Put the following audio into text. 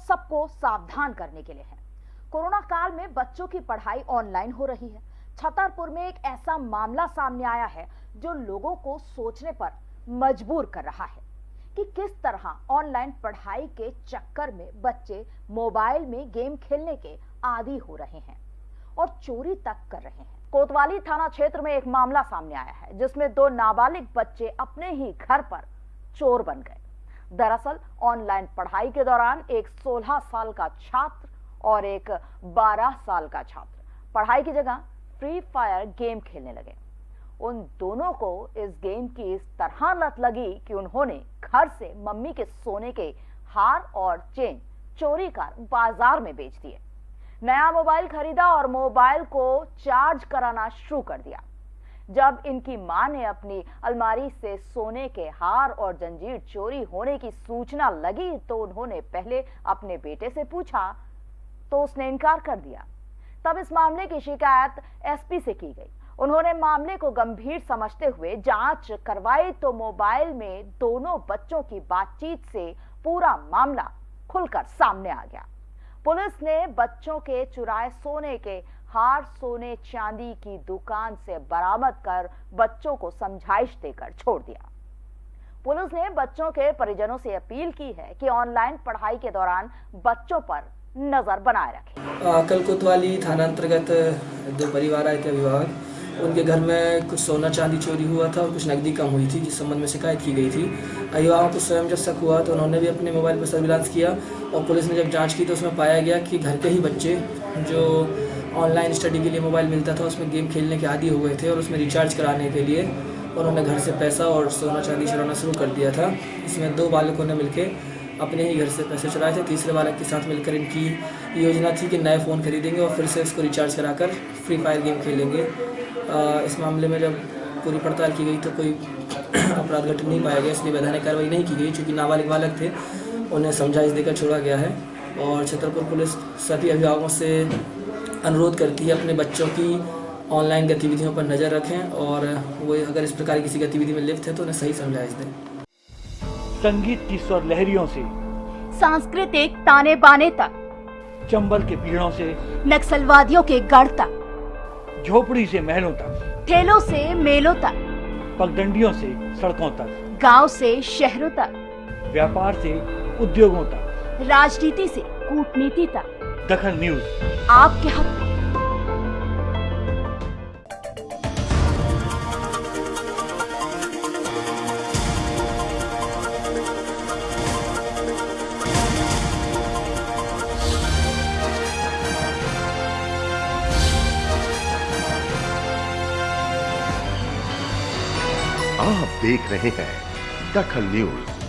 सबको सावधान करने के लिए है। कोरोना काल में बच्चों की पढ़ाई ऑनलाइन हो रही है। छतरपुर में एक ऐसा मामला सामने आया है जो लोगों को सोचने पर मजबूर कर रहा है कि किस तरह ऑनलाइन पढ़ाई के चक्कर में बच्चे मोबाइल में गेम खेलने के आदि हो रहे हैं और चोरी तक कर रहे हैं। कोतवाली थाना क्षेत्र में एक मामला सामने आया है, जिसमें दो नाबालिग बच्चे अपने ही घर पर चोर बन गए। दरअसल, ऑनलाइन पढ़ाई के दौरान एक 16 साल का छात्र और एक 12 साल का छात्र पढ़ाई की जगह फ्री फायर गेम खेलने लगे। उन दोनों को इस गेम की इस तरह लत लगी कि उन्होंने घर से मम्मी के सोने के हार और चेन चोरी कर बाज़ार में बेच दिए। नया मोबाइल खरीदा और मोबाइल को चार्ज कराना शुरू कर दिया। जब इनकी माँ ने अपनी अलमारी से सोने के हार और जंजीर चोरी होने की सूचना लगी तो उन्होंने पहले अपने बेटे से पूछा तो उसने इनकार कर दिया। तब इस मामले की शिकायत एसपी से की गई। उन्होंने मामले को गंभीर समझते हुए जाँच करवाई तो मोबाइल में दोनों बच्चों की बातचीत से पूरा मामला खुलकर सामने आ गया। पुलिस ने बच्चों के चुराए सोने के हार सोने चांदी की दुकान से बरामद कर बच्चों को समझाइश देकर छोड़ दिया। पुलिस ने बच्चों के परिजनों से अपील की है कि ऑनलाइन पढ़ाई के दौरान बच्चों पर नज़र बनाए रखें। कल कोतवाली थाना अंतर्गत दो परिवार आए थे अभिभावक उनके घर में कुछ सोना चांदी चोरी हुआ था और कुछ नकदी कम हुई थी, जिस संबंध में शिकायत की गई थी। अभिभावकों को स्वयं जब शक हुआ तो उन्होंने भी अपने मोबाइल पर सर्विलांस किया और पुलिस ने जब जाँच की तो उसमें पाया गया कि घर के ही बच्चे जो ऑनलाइन स्टडी के लिए मोबाइल मिलता था, उसमें गेम खेलने के आदि हो गए थे और उसमें रिचार्ज कराने के लिए उन्होंने घर से पैसा और सोना चांदी चुराना शुरू कर दिया था। इसमें दो बालकों ने मिलकर अपने ही घर से पैसे चुराए थे, तीसरे बालक के साथ मिलकर इनकी योजना थी कि नए फ़ोन खरीदेंगे और फिर से उसको रिचार्ज कराकर फ्री फायर गेम खेलेंगे। इस मामले में जब पूरी पड़ताल की गई तो कोई अपराध घटन नहीं पाया गया, इसलिए वैधानिक कार्रवाई नहीं की गई, चूँकि नाबालिग बालक थे, उन्हें समझाइश देकर छोड़ा गया है और छतरपुर पुलिस सभी अभिभावकों से अनुरोध करती है अपने बच्चों की ऑनलाइन गतिविधियों पर नज़र रखें और वो अगर इस प्रकार किसी गतिविधि में लिप्त है तो उन्हें सही समझाइश दें। संगीत की स्वर लहरियों से सांस्कृतिक ताने बाने तक चंबल के पीड़ों से नक्सलवादियों के गढ़ तक झोपड़ी से महलों तक ठेलों से मेलों तक पगडंडियों से सड़कों तक गाँव से शहरों तक व्यापार से उद्योगों तक राजनीति से कूटनीति तक। दखल न्यूज़। आपके हक। में आप देख रहे हैं दखल न्यूज़।